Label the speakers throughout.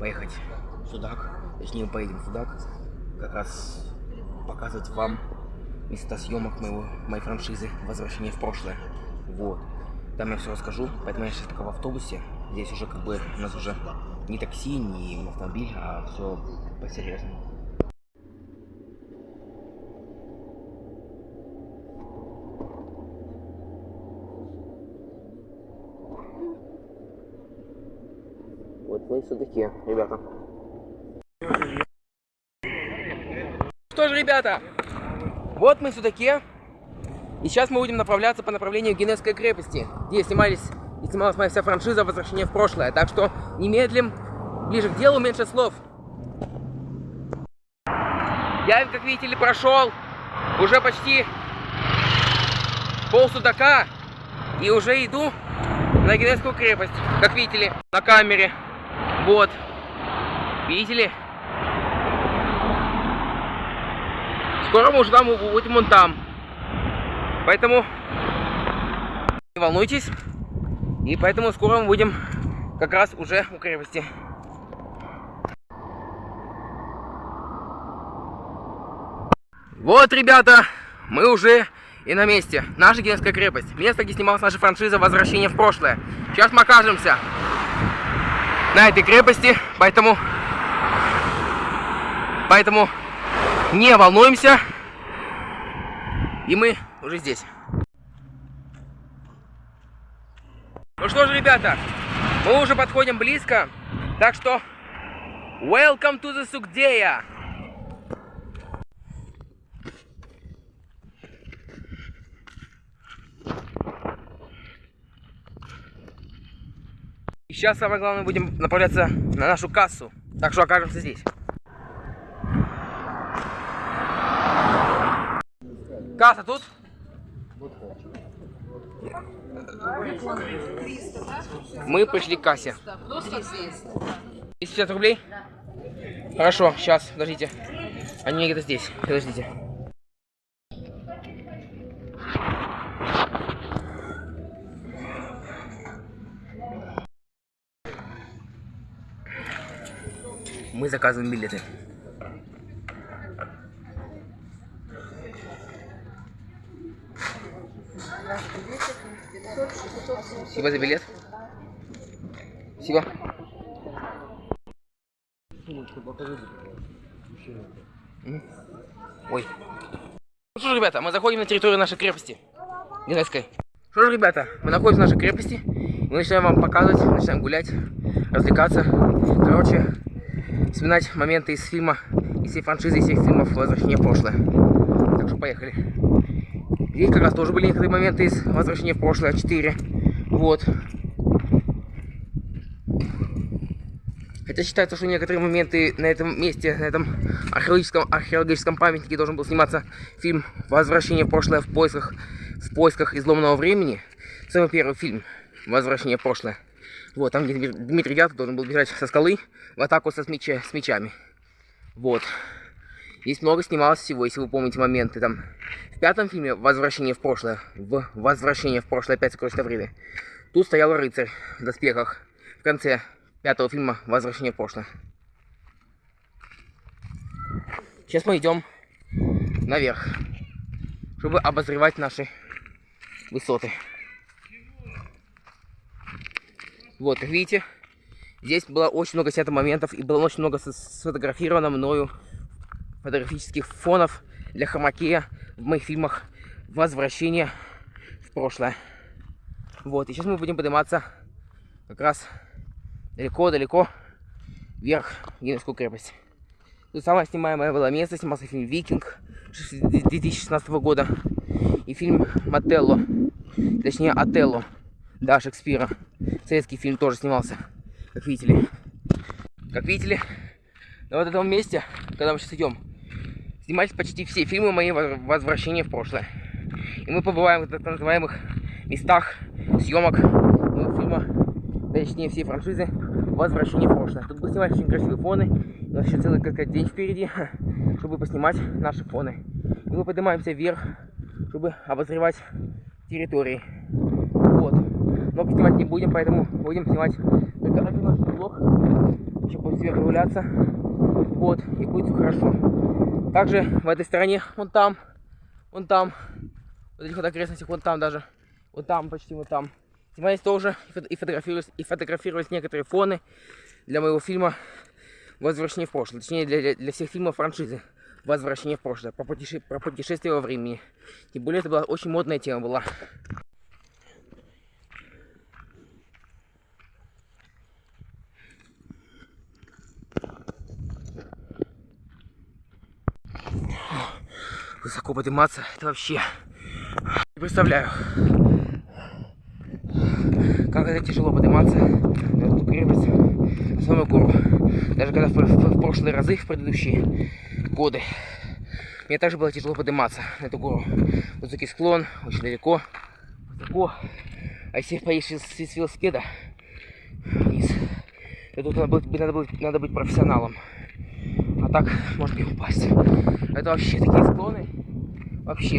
Speaker 1: поехать в Судак. Точнее, мы поедем в Судак. Как раз показывать вам места съемок моего, моей франшизы «Возвращение в прошлое». Вот. Там я все расскажу. Поэтому я сейчас пока в автобусе. Здесь уже как бы у нас уже не такси, не автомобиль, а все по-серьезному. Мы все-таки, ребята. Что ж, ребята, вот мы все-таки. И сейчас мы будем направляться по направлению Генесской крепости, где снимались и снималась моя вся франшиза «Возвращение в прошлое». Так что немедлим, ближе к делу, меньше слов. Я, как видите прошел уже почти пол судака и уже иду на Генесскую крепость, как видите ли, на камере. Вот. Видите ли? Скоро мы уже там будем вон там. Поэтому не волнуйтесь. И поэтому скоро мы будем как раз уже у крепости. Вот, ребята, мы уже и на месте. Наша Генская крепость. Место, где снималась наша франшиза «Возвращение в прошлое». Сейчас мы окажемся на этой крепости, поэтому, поэтому не волнуемся. И мы уже здесь. Ну что же, ребята, мы уже подходим близко, так что welcome to the Sugdeя! И сейчас самое главное будем направляться на нашу кассу, так что окажемся здесь. Касса тут? Мы пришли к кассе. 250 рублей? Хорошо, сейчас, подождите. Они где-то здесь. Подождите. Мы заказываем билеты. Спасибо за билет. Спасибо. Ой. Ну что ж, ребята, мы заходим на территорию нашей крепости. Генецкой. Что ж, ребята, мы находимся в нашей крепости. Мы начинаем вам показывать, начинаем гулять, развлекаться. Короче, вспоминать моменты из фильма, из всей франшизы, из всех фильмов «Возвращение в прошлое». Так что поехали. Здесь как раз тоже были некоторые моменты из «Возвращения в прошлое 4». Вот. Хотя считается, что некоторые моменты на этом месте, на этом археологическом, археологическом памятнике должен был сниматься фильм «Возвращение в прошлое в поисках, в поисках изломанного времени». Самый первый фильм «Возвращение в прошлое». Вот, там, Дмитрий Дятлов должен был бежать со скалы в атаку со, с, с мечами. Вот. Здесь много снималось всего, если вы помните моменты. Там в пятом фильме «Возвращение в прошлое», в «Возвращение в прошлое» опять сокровищ Тавриды, тут стоял рыцарь в доспехах. В конце пятого фильма «Возвращение в прошлое». Сейчас мы идем наверх, чтобы обозревать наши высоты. Вот, как видите, здесь было очень много снято моментов и было очень много сфотографировано мною фотографических фонов для хромакея в моих фильмах «Возвращение в прошлое». Вот, и сейчас мы будем подниматься как раз далеко-далеко вверх Геневскую крепость. Тут самое снимаемое было место, снимался фильм «Викинг» 2016 года и фильм «Мателло», точнее «Отелло», да, Шекспира. Советский фильм тоже снимался, как видите ли. Как видите ли, на вот этом месте, когда мы сейчас идем, снимались почти все фильмы мои возвращения в прошлое. И мы побываем в так называемых местах съемок моего фильма, точнее всей франшизы «Возвращение в прошлое». Тут будем снимать очень красивые фоны. У нас еще целый как день впереди, чтобы поснимать наши фоны. И мы поднимаемся вверх, чтобы обозревать территории. Много снимать не будем, поэтому будем снимать только один наш блок. Еще будет себе прогуляться. Вот, и будет все хорошо. Также в этой стороне, вон там, вон там, вот этих вот окрестностях, вон там даже, вот там, почти вот там. Снимались тоже и фотографировались, и фотографировались некоторые фоны для моего фильма «Возвращение в прошлое». Точнее, для, для всех фильмов франшизы «Возвращение в прошлое». Про, путеше... про путешествие во времени. Тем более, это была очень модная тема была. Высоко подниматься, это вообще... Не представляю, как это тяжело подниматься крепость, на самую гору. Даже когда в, в, в прошлые разы, в предыдущие годы, мне также было тяжело подниматься на эту гору. Высокий склон, очень далеко, высоко. А если поедешь с, с велосипеда вниз, то тут надо быть, надо, быть, надо быть профессионалом. А так может и упасть. Это вообще такие склоны. Вообще.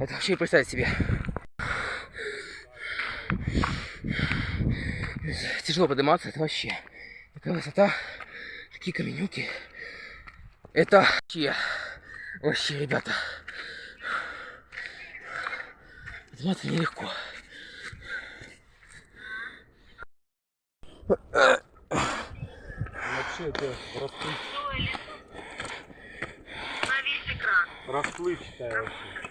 Speaker 1: Это вообще представить себе. Тяжело подниматься, это вообще. Такая высота, такие каменюки. Это вообще, вообще, ребята. Подниматься нелегко.
Speaker 2: Вообще это расплывчатая. Расплывчатая вообще.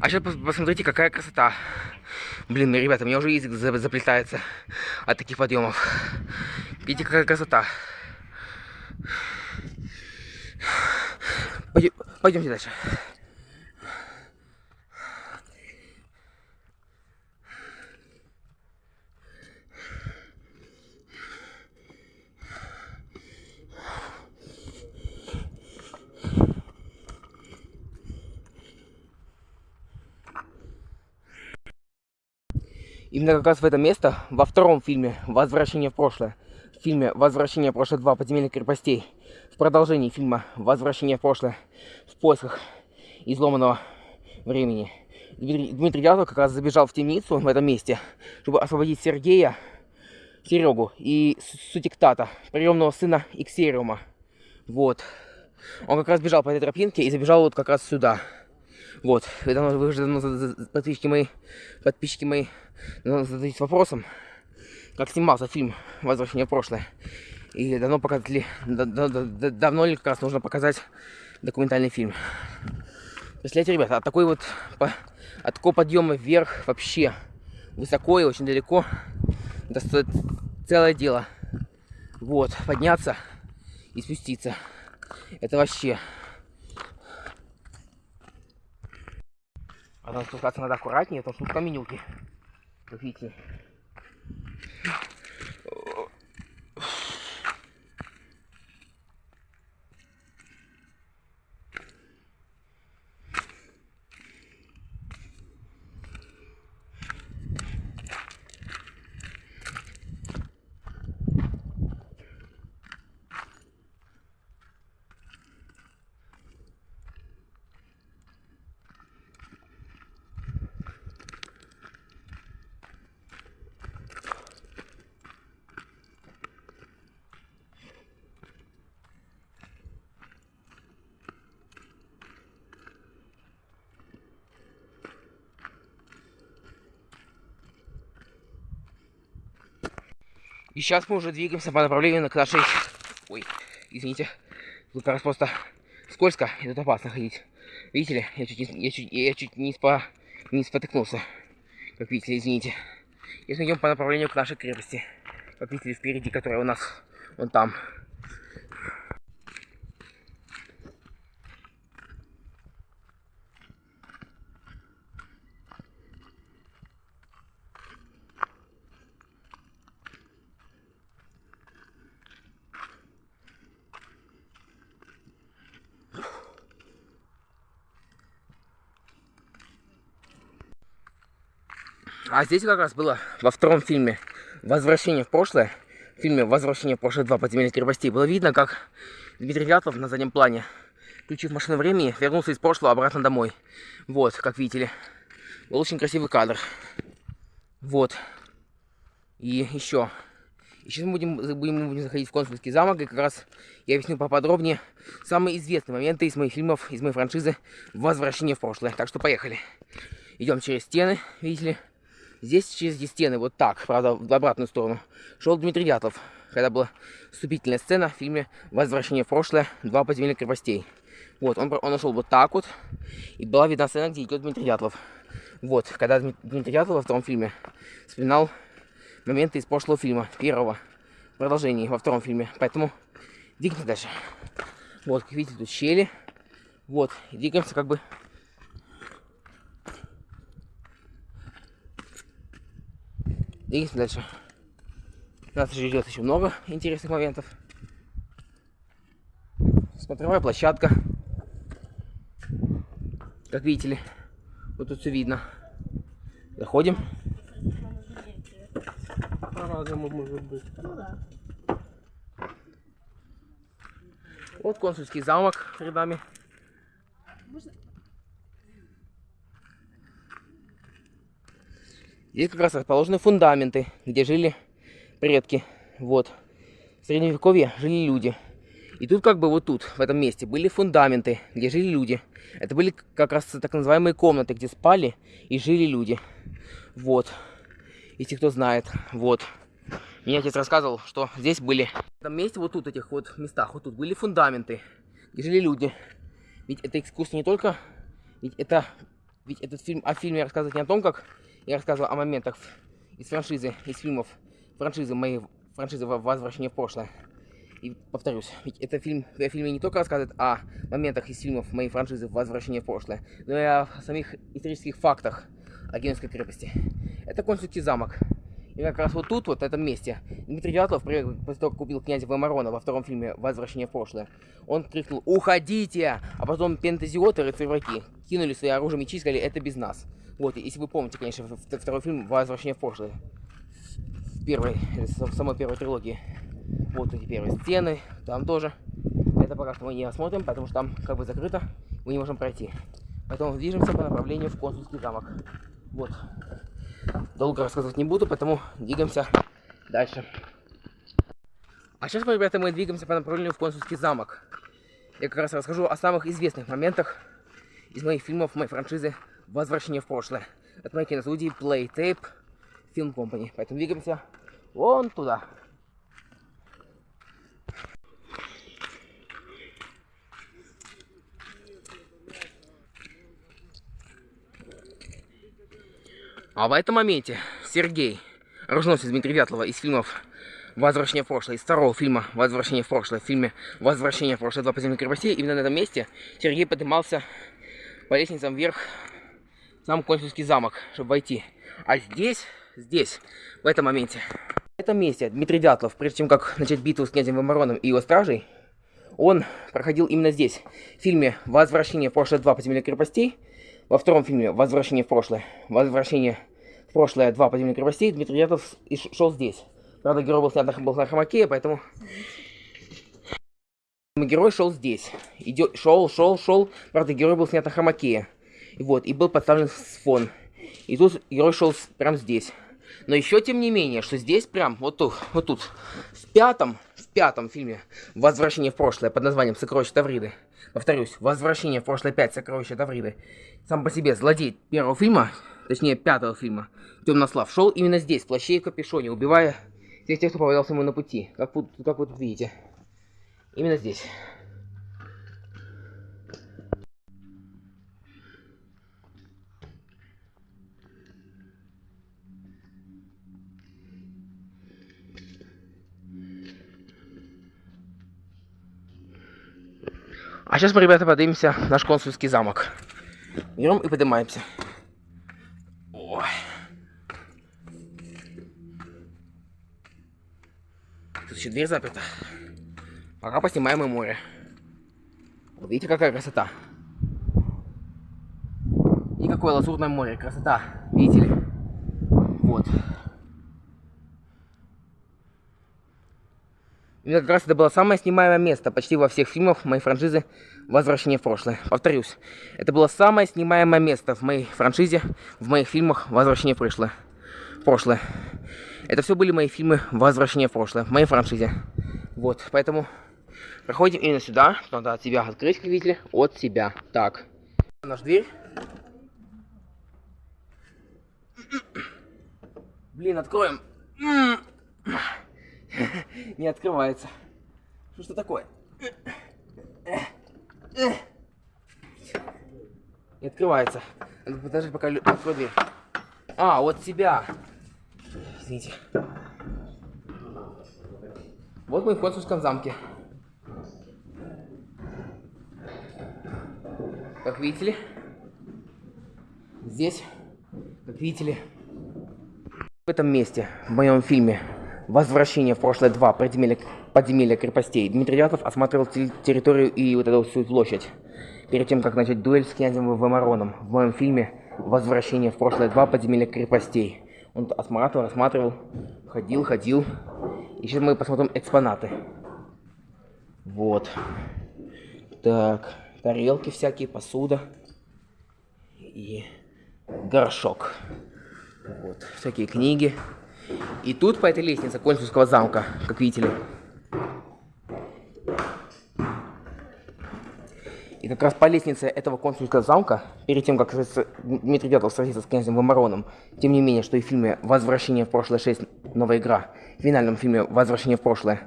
Speaker 1: А сейчас посмотрите, какая красота. Блин, ребята, меня уже язык заплетается от таких подъемов. Видите, какая красота. Пойдемте дальше. Именно как раз в это место, во втором фильме «Возвращение в прошлое», в фильме «Возвращение в прошлое 2. Подземелье крепостей», в продолжении фильма «Возвращение в прошлое. В поисках изломанного времени», Дмитрий, Дмитрий Дятлов как раз забежал в темницу в этом месте, чтобы освободить Сергея, Серегу и Сутиктата, приемного сына Иксериума. Вот. Он как раз бежал по этой тропинке и забежал вот как раз сюда. Вот. Вы, давно, вы уже давно подписчики мои, подписчики мои зададитесь вопросом, как снимался фильм «Возвращение в прошлое». И давно показали, да, да, да, давно ли как раз нужно показать документальный фильм. Представляете, ребята, от такой вот, по, от такого подъема вверх вообще высоко и очень далеко, это стоит целое дело. Вот, подняться и спуститься. Это вообще... Там спускаться надо аккуратнее, что тут каменюки. Как видите. И сейчас мы уже двигаемся по направлению к нашей... Ой, извините. Тут как раз просто скользко, и тут опасно ходить. Видите ли, я чуть, не, я чуть, я чуть не, спа, не спотыкнулся. Как видите, извините. Если идем по направлению к нашей крепости. Как видите, впереди, которая у нас вон там. А здесь как раз было во втором фильме «Возвращение в прошлое», в фильме «Возвращение в прошлое 2. Подземелье крепостей» было видно, как Дмитрий Вятлов на заднем плане включив машину времени, вернулся из прошлого обратно домой. Вот, как видите. Был очень красивый кадр. Вот. И еще. И сейчас мы будем, будем, будем заходить в консульский замок, и как раз я объясню поподробнее самые известные моменты из моих фильмов, из моей франшизы «Возвращение в прошлое». Так что поехали. Идем через стены, видите ли. Здесь через эти стены, вот так, правда, в обратную сторону, шел Дмитрий Дятлов, когда была вступительная сцена в фильме «Возвращение в прошлое. Два подземелья крепостей». Вот, он, он нашел вот так вот, и была видна сцена, где идет Дмитрий Дятлов. Вот, когда Дмитрий Дятлов во втором фильме вспоминал моменты из прошлого фильма, первого, продолжения во втором фильме. Поэтому двигаемся дальше. Вот, как видите, тут щели. Вот, двигаемся как бы Двигаемся дальше. Нас ждет еще много интересных моментов. Смотровая площадка. Как видите ли, вот тут все видно. Заходим.
Speaker 2: По-разному может быть.
Speaker 1: Вот консульский замок перед нами. Здесь как раз расположены фундаменты, где жили предки. Вот. В средневековье жили люди. И тут как бы вот тут, в этом месте, были фундаменты, где жили люди. Это были как раз так называемые комнаты, где спали и жили люди. Вот. Если кто знает. Вот. Мне отец рассказывал, что здесь были... В этом месте, вот тут, этих вот местах, вот тут были фундаменты, где жили люди. Ведь эта экскурсия не только... Ведь это... Ведь этот фильм о фильме рассказывает не о том, как я рассказывал о моментах из франшизы, из фильмов франшизы моей франшизы «Возвращение в прошлое». И повторюсь, ведь это фильм, в фильме не только рассказывает о моментах из фильмов моей франшизы «Возвращение в прошлое», но и о самих исторических фактах о Генуйской крепости. Это консульский замок. И как раз вот тут, вот в этом месте, Дмитрий Дятлов, после того, как купил князя Ваймарона во втором фильме «Возвращение в прошлое», он крикнул «Уходите!», а потом пентазиоты, рыцарь-враги, кинули свои оружие мечи и сказали «Это без нас». Вот, если вы помните, конечно, второй фильм «Возвращение в прошлое». В первой, в самой первой трилогии. Вот эти первые стены, там тоже. Это пока что мы не осмотрим, потому что там как бы закрыто, мы не можем пройти. Поэтому движемся по направлению в консульский замок. Вот. Долго рассказывать не буду, поэтому двигаемся дальше. А сейчас, ребята, мы двигаемся по направлению в консульский замок. Я как раз расскажу о самых известных моментах из моих фильмов, моей франшизы «Возвращение в прошлое». От моей киностудии Playtape Film Company. Поэтому двигаемся вон туда. А в этом моменте Сергей, оруженосец Дмитрия Вятлова из фильмов «Возвращение в прошлое», из второго фильма «Возвращение в прошлое», в фильме «Возвращение в прошлое. Два подземных крепостей», именно на этом месте Сергей поднимался по лестницам вверх сам консульский замок, чтобы войти. А здесь, здесь, в этом моменте, в этом месте Дмитрий Дятлов, прежде чем как начать битву с князем Вамароном и его стражей, он проходил именно здесь, в фильме «Возвращение в прошлое. Два подземных крепостей», во втором фильме «Возвращение в прошлое», «Возвращение в прошлое. Два подземных крепостей» Дмитрий Дятлов шел здесь. Правда, герой был снят на, был на хромаке, поэтому... Герой шел здесь. Идет, шел, шел, шел. Правда, герой был снят на хромаке. Вот, и был подставлен фон. И тут герой шел прям здесь. Но еще тем не менее, что здесь прям, вот тут, вот тут, в пятом, в пятом фильме «Возвращение в прошлое» под названием «Сокровища Тавриды», повторюсь, «Возвращение в прошлое 5. Сокровища Тавриды», сам по себе злодей первого фильма, точнее пятого фильма, Темнослав, шел именно здесь, в плаще и капюшоне, убивая всех тех, кто попадался ему на пути, как, как вы тут видите. Именно здесь. А сейчас мы, ребята, поднимемся в наш консульский замок. Берем и поднимаемся. Ой. Тут еще дверь заперта. Пока поснимаем и море. Вот видите, какая красота. И какое лазурное море. Красота. Видите ли? Вот. Именно как раз это было самое снимаемое место почти во всех фильмах моей франшизы «Возвращение в прошлое». Повторюсь, это было самое снимаемое место в моей франшизе, в моих фильмах «Возвращение в прошлое». прошлое. Это все были мои фильмы «Возвращение в прошлое», в моей франшизе. Вот, поэтому проходим именно сюда. Надо от себя открыть, как видите, от себя. Так, наш дверь. Блин, откроем. Не открывается. Что что такое? Не открывается. Подождать, пока открою дверь. А, вот себя. Извините. Вот мы в консульском замке. Как видите ли, здесь, как видите ли, в этом месте, в моем фильме «Возвращение в прошлое 2. Подземелье, подземелье крепостей» Дмитрий Дятлов осматривал территорию и вот эту всю площадь перед тем, как начать дуэль с князем Вамароном в моем фильме «Возвращение в прошлое 2. Подземелье крепостей». Он осматривал, осматривал, ходил, ходил. И сейчас мы посмотрим экспонаты. Вот. Так, тарелки всякие, посуда. И горшок. Вот, всякие книги. И тут по этой лестнице консульского замка, как видите ли. И как раз по лестнице этого консульского замка, перед тем, как Дмитрий Дятлов сразится с князем Вамароном, тем не менее, что и в фильме «Возвращение в прошлое 6. Новая игра», в финальном фильме «Возвращение в прошлое»,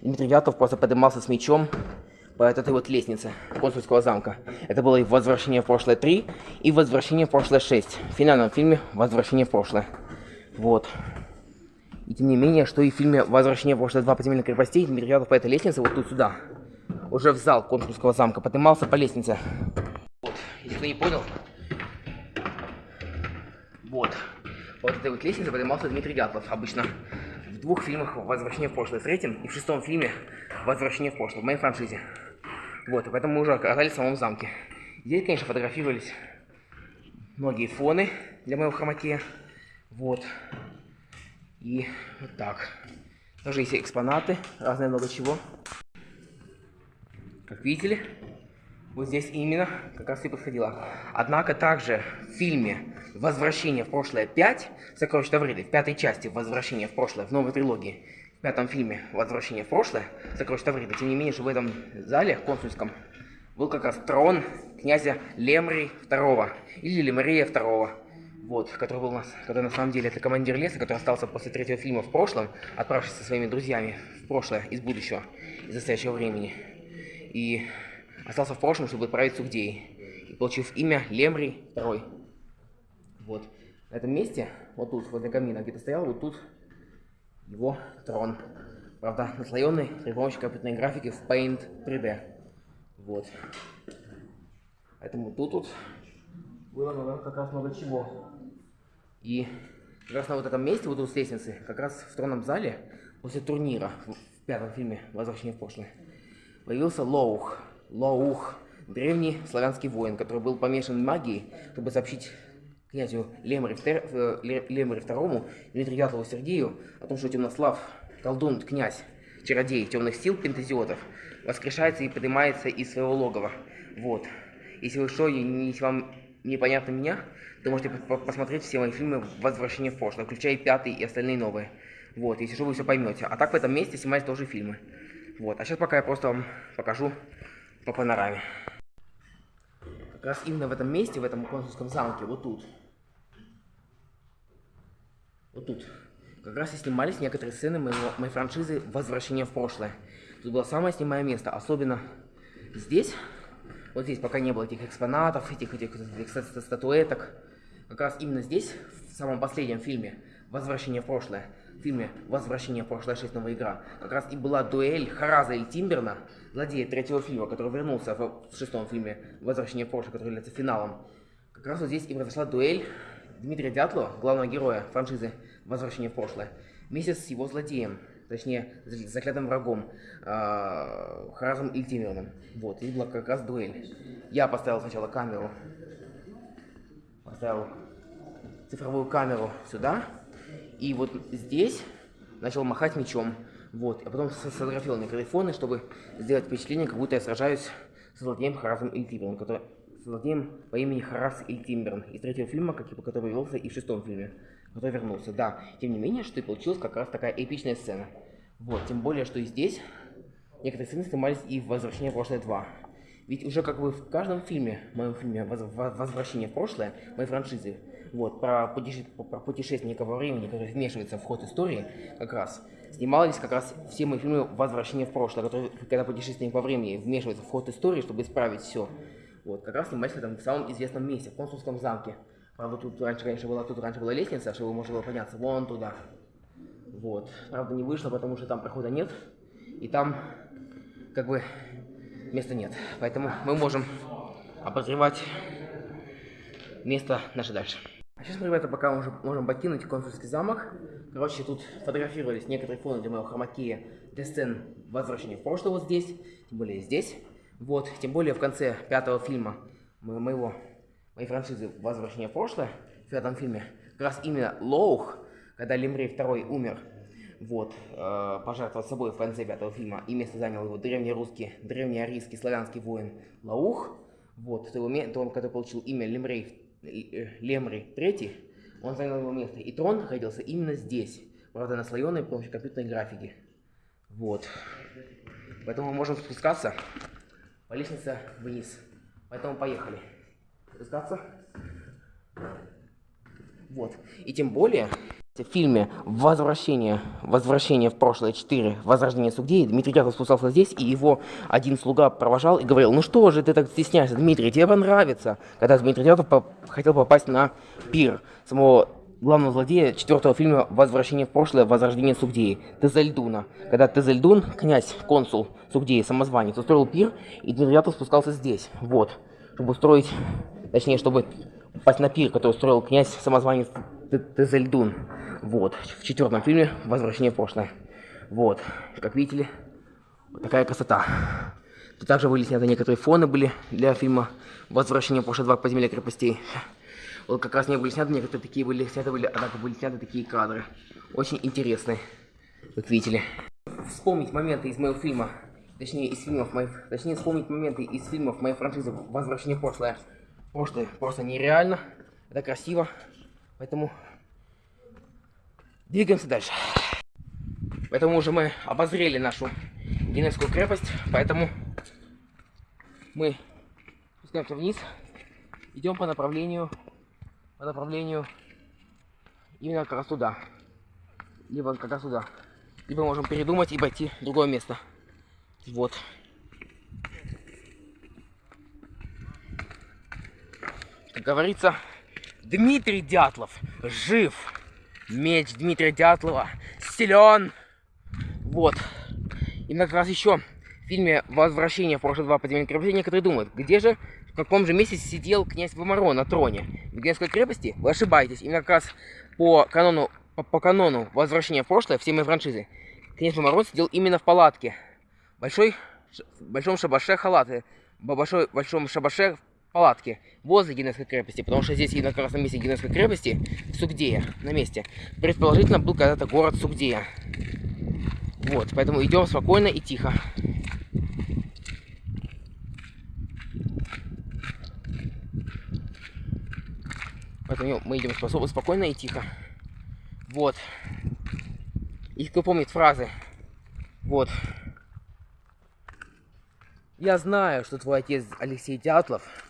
Speaker 1: Дмитрий Дятлов просто поднимался с мечом по этой вот лестнице консульского замка. Это было и «Возвращение в прошлое 3», и «Возвращение в прошлое 6», в финальном фильме «Возвращение в прошлое». Вот. И тем не менее, что и в фильме «Возвращение в прошлое 2. Подземельных крепостей» Дятлов по этой лестнице вот тут сюда уже в зал консульского замка, поднимался по лестнице. Вот, если кто не понял, вот, вот этой вот лестнице поднимался Дмитрий Дятлов. Обычно в двух фильмах «Возвращение в прошлое» в третьем и в шестом фильме «Возвращение в прошлое» в моей франшизе. Вот, и поэтому мы уже оказались в самом замке. Здесь, конечно, фотографировались многие фоны для моего хромакея. Вот. И вот так. Тоже есть экспонаты, разное много чего. Как видели, вот здесь именно как раз и подходила. Однако также в фильме «Возвращение в прошлое 5» Сокровищ Тавриды, в пятой части «Возвращение в прошлое», в новой трилогии, в пятом фильме «Возвращение в прошлое» Сокровищ Тавриды, тем не менее, что в этом зале консульском был как раз трон князя Лемри II, или Лемрия II, вот, который был у нас, который на самом деле это командир леса, который остался после третьего фильма в прошлом, отправившись со своими друзьями в прошлое из будущего, из настоящего времени и остался в прошлом, чтобы отправить Сугдей. И получив имя Лемри II. Вот. На этом месте, вот тут, возле камина, где-то стоял, вот тут его трон. Правда, наслоенный при помощи компьютерной графики в Paint 3D. Вот. Поэтому тут вот было много, как раз много чего. И как раз на вот этом месте, вот тут с лестницы, как раз в тронном зале, после турнира в пятом фильме «Возвращение в прошлое», появился Лоух. Лоух, древний славянский воин, который был помешан магией, чтобы сообщить князю Лемре, э, II, Дмитрию Дятлову Сергею о том, что Темнослав, колдун, князь, чародей темных сил пентазиотов, воскрешается и поднимается из своего логова. Вот. Если вы что, если вам непонятно меня, то можете посмотреть все мои фильмы «Возвращение в прошлое», включая пятый и остальные новые. Вот, если что, вы все поймете. А так в этом месте снимать тоже фильмы. Вот, а сейчас пока я просто вам покажу по панораме. Как раз именно в этом месте, в этом консульском замке, вот тут. Вот тут. Как раз и снимались некоторые сцены моего, моей франшизы «Возвращение в прошлое». Тут было самое снимаемое место, особенно здесь. Вот здесь пока не было этих экспонатов, этих, этих, этих, статуэток. Как раз именно здесь, в самом последнем фильме «Возвращение в прошлое», в фильме «Возвращение в прошлое 6. Новая игра» как раз и была дуэль Хараза и Тимберна, злодея третьего фильма, который вернулся в шестом фильме «Возвращение в прошлое», который является финалом. Как раз вот здесь и произошла дуэль Дмитрия Дятлова, главного героя франшизы «Возвращение в прошлое», вместе с его злодеем, точнее, заклятым врагом, э, Харазом Ильтимерном. Вот, и была как раз дуэль. Я поставил сначала камеру, поставил цифровую камеру сюда, и вот здесь начал махать мечом Вот, а потом сфотографировал микрофоны, чтобы сделать впечатление, как будто я сражаюсь с злодеем Харасом Ильтимбером, который с злодеем по имени Харас Ильтимберн из третьего фильма, который появился и в шестом фильме, который вернулся. Да, тем не менее, что и получилась как раз такая эпичная сцена. Вот, тем более, что и здесь некоторые сцены снимались и в «Возвращение в прошлое 2». Ведь уже как бы в каждом фильме, в моем фильме «Воз- Во- «Возвращение в прошлое», моей франшизы, вот, про, путеше- про путешественника во времени, который вмешивается в ход истории, как раз, снимались как раз все мои фильмы «Возвращение в прошлое», которые, когда путешественник во времени вмешивается в ход истории, чтобы исправить все. Вот, как раз снимались в самом известном месте, в консульском замке. Правда, тут раньше, конечно, была, тут раньше была лестница, чтобы можно было подняться вон туда. Вот. Правда, не вышло, потому что там прохода нет. И там, как бы, места нет. Поэтому мы можем обозревать место наше дальше. А сейчас мы, ребята, пока уже можем покинуть консульский замок. Короче, тут фотографировались некоторые фоны для моего хромакея для сцен возвращения в прошлое вот здесь, тем более здесь. Вот, тем более в конце пятого фильма мо- моего, моей франшизы «Возвращение в прошлое», в пятом фильме, как раз именно Лоух, когда Лемрей второй умер, вот, э, пожертвовал собой в конце пятого фильма, и место занял его древнерусский, древнеарийский славянский воин Лаух, вот, то его, то он, который получил имя Лемрей, э, Лемрей III, он занял его место. И трон находился именно здесь, правда, наслоенный при помощи компьютерной графики. Вот. Поэтому мы можем спускаться по лестнице вниз. Поэтому поехали. Спускаться. Вот. И тем более, в фильме «Возвращение, возвращение в прошлое 4. Возрождение Сугдеи» Дмитрий Дятлов спускался здесь, и его один слуга провожал и говорил, ну что же ты так стесняешься, Дмитрий, тебе понравится. Когда Дмитрий Дятлов по- хотел попасть на пир самого главного злодея четвертого фильма «Возвращение в прошлое. Возрождение Сугдеи» Тезельдуна. Когда Тезельдун, князь, консул Сугдеи, самозванец, устроил пир, и Дмитрий Дятлов спускался здесь, вот, чтобы устроить, точнее, чтобы попасть на пир, который устроил князь, самозванец Т- Тезельдун. Вот, в четвертом фильме «Возвращение в прошлое». Вот, как видите, вот такая красота. Тут также были сняты некоторые фоны были для фильма «Возвращение в прошлое 2. Подземелья крепостей». Вот как раз не были сняты, некоторые такие были сняты были, однако были сняты такие кадры. Очень интересные, как видели. Вспомнить моменты из моего фильма, точнее из фильмов моих, точнее вспомнить моменты из фильмов моей франшизы «Возвращение в прошлое». Прошлое просто нереально, это красиво, поэтому двигаемся дальше. Поэтому уже мы обозрели нашу Геневскую крепость, поэтому мы спускаемся вниз, идем по направлению, по направлению именно как раз туда, либо как раз туда, либо можем передумать и пойти в другое место. Вот. Как говорится, Дмитрий Дятлов жив. Меч Дмитрия Дятлова силен. Вот. И как раз еще в фильме «Возвращение в прошлое два подземелья крепости» некоторые думают, где же, в каком же месте сидел князь Вамаро на троне. В Генской крепости? Вы ошибаетесь. Именно как раз по канону, по, по канону «Возвращение в прошлое» всей моей франшизы князь Вамаро сидел именно в палатке. Большой, в большом шабаше халаты. В большом шабаше палатки возле Генесской крепости, потому что здесь раз на месте Генесской крепости, Сугдея, на месте, предположительно был когда-то город Сугдея. Вот, поэтому идем спокойно и тихо. Поэтому мы идем способны спокойно и тихо. Вот. И кто помнит фразы. Вот. Я знаю, что твой отец Алексей Дятлов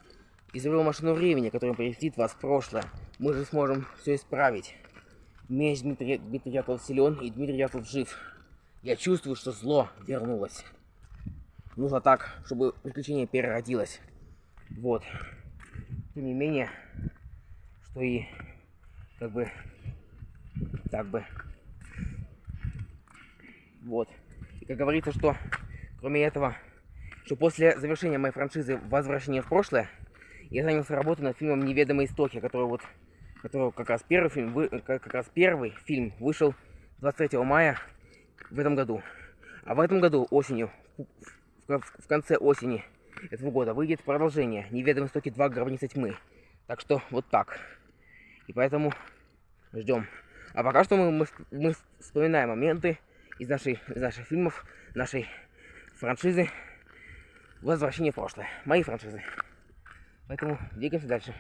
Speaker 1: изобрел машину времени, которая переместит вас в прошлое. Мы же сможем все исправить. Меч Дмитрия, Дмитрий Дятлов силен, и Дмитрий Дятлов жив. Я чувствую, что зло вернулось. Нужно так, чтобы приключение переродилось. Вот. Тем не менее, что и как бы так бы. Вот. И как говорится, что кроме этого, что после завершения моей франшизы «Возвращение в прошлое» я занялся работой над фильмом «Неведомые истоки», который вот, который как раз первый фильм, вы, как, как раз первый фильм вышел 23 мая в этом году. А в этом году осенью, в- в конце осени этого года выйдет продолжение «Неведомые истоки 2. Гробница тьмы». Так что вот так. И поэтому ждем. А пока что мы, мы, мы вспоминаем моменты из, нашей, из наших фильмов, нашей франшизы «Возвращение в прошлое». Мои франшизы. Поэтому двигаемся дальше.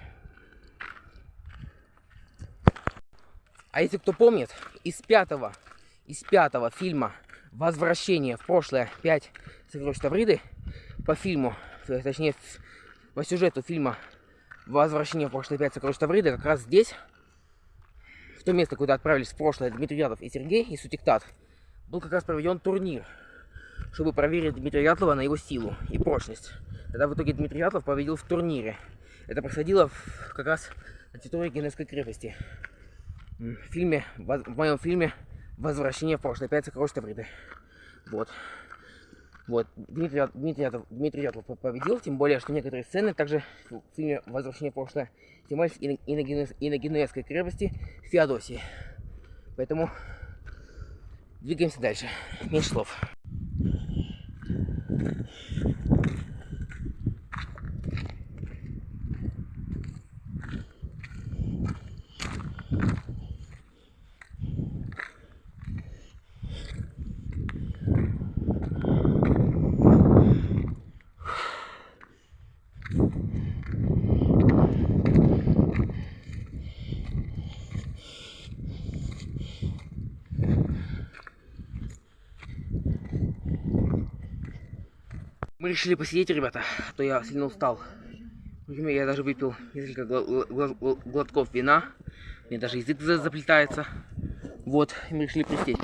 Speaker 1: А если кто помнит, из пятого, из пятого фильма «Возвращение в прошлое 5 сокровищ Тавриды» по фильму, точнее, по сюжету фильма «Возвращение в прошлое 5 сокровищ Тавриды» как раз здесь, в то место, куда отправились в прошлое Дмитрий Ядов и Сергей, и Сутиктат, был как раз проведен турнир, чтобы проверить Дмитрия Ятлова на его силу и прочность. Тогда в итоге Дмитрий Ятлов победил в турнире. Это происходило в- как раз на территории Генесской крепости. В фильме, в моем фильме «Возвращение в прошлое. Пять сокровищ Тавриды». Вот. Вот. Дмитрий, Дмитрий, Ятов- Дмитрий Ятлов по- победил, тем более, что некоторые сцены также в фильме «Возвращение в прошлое» снимались и на, и на, Генес- и на Генуэзской крепости Феодосии. Поэтому двигаемся дальше. Меньше слов. Мы решили посидеть, ребята, а то я сильно устал. Я даже выпил несколько глотков вина. Мне даже язык за- заплетается. Вот, мы решили присесть.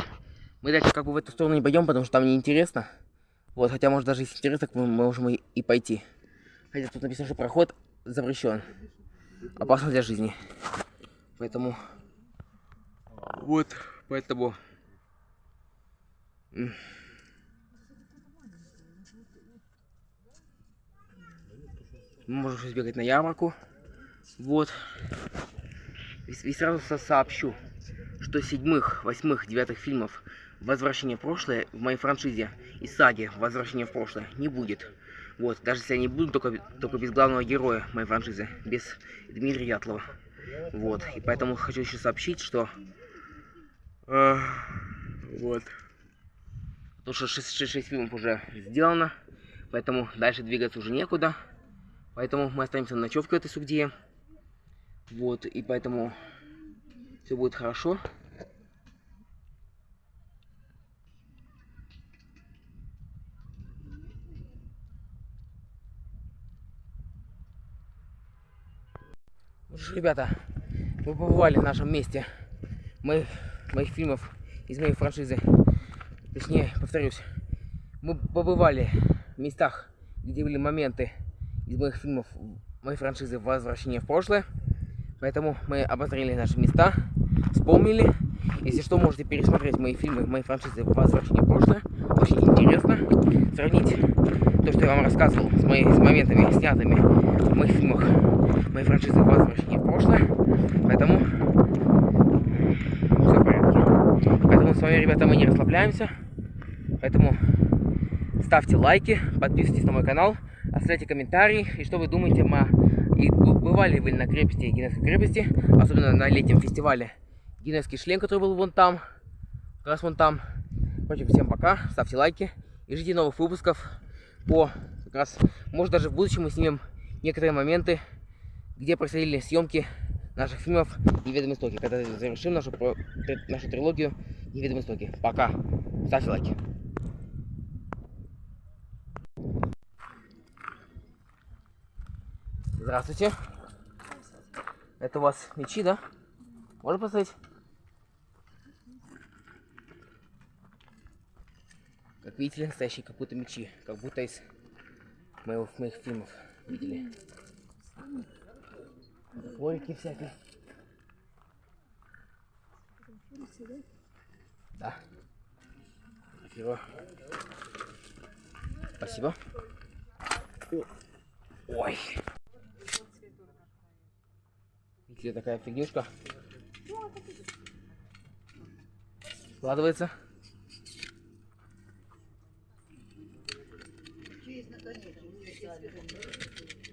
Speaker 1: Мы дальше как бы в эту сторону не пойдем, потому что там неинтересно. Вот, хотя, может, даже если интересно, мы можем и, и пойти. Хотя тут написано, что проход запрещен. Опасно для жизни. Поэтому... Вот, поэтому... Мы можем сейчас на ярмарку. Вот. И, и сразу со- сообщу, что седьмых, восьмых, девятых фильмов «Возвращение в прошлое» в моей франшизе и саге «Возвращение в прошлое» не будет. Вот, даже если они будут, только, только без главного героя моей франшизы, без Дмитрия Ятлова. Вот, и поэтому хочу еще сообщить, что... э, вот. Потому что 6, 6 фильмов уже сделано, поэтому дальше двигаться уже некуда. Поэтому мы останемся на ночевке в этой сугдие. Вот, и поэтому все будет хорошо. Ребята, мы побывали в нашем месте моих, моих фильмов из моей франшизы. Точнее, повторюсь, мы побывали в местах, где были моменты из моих фильмов моей франшизы «Возвращение в прошлое». Поэтому мы обозрели наши места, вспомнили. Если что, можете пересмотреть мои фильмы, мои франшизы «Возвращение в прошлое». Очень интересно сравнить то, что я вам рассказывал с, мои, с моментами, снятыми в моих фильмах моей франшизы «Возвращение в прошлое». Поэтому все в порядке. Поэтому с вами, ребята, мы не расслабляемся. Поэтому ставьте лайки, подписывайтесь на мой канал, оставляйте комментарии. И что вы думаете, ма... и бывали вы на крепости, Генесской крепости, особенно на летнем фестивале Генесский шлем, который был вон там, как раз вон там. Короче, всем пока, ставьте лайки и ждите новых выпусков по как раз, может даже в будущем мы снимем некоторые моменты, где происходили съемки наших фильмов «Неведомые истоки», когда завершим нашу, нашу трилогию «Неведомые истоки». Пока. Ставьте лайки. Здравствуйте. Это у вас мечи, да? Можно поставить? Как видите, настоящие как будто мечи, как будто из моего, моих фильмов видели. Форики всякие. Да. Спасибо. Спасибо. Ой тебе такая фигнюшка складывается.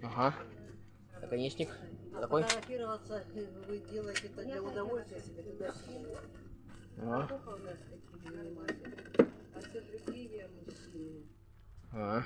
Speaker 1: Ага. Наконечник. Такой.
Speaker 3: вы делаете это для удовольствия себе туда а.
Speaker 1: А.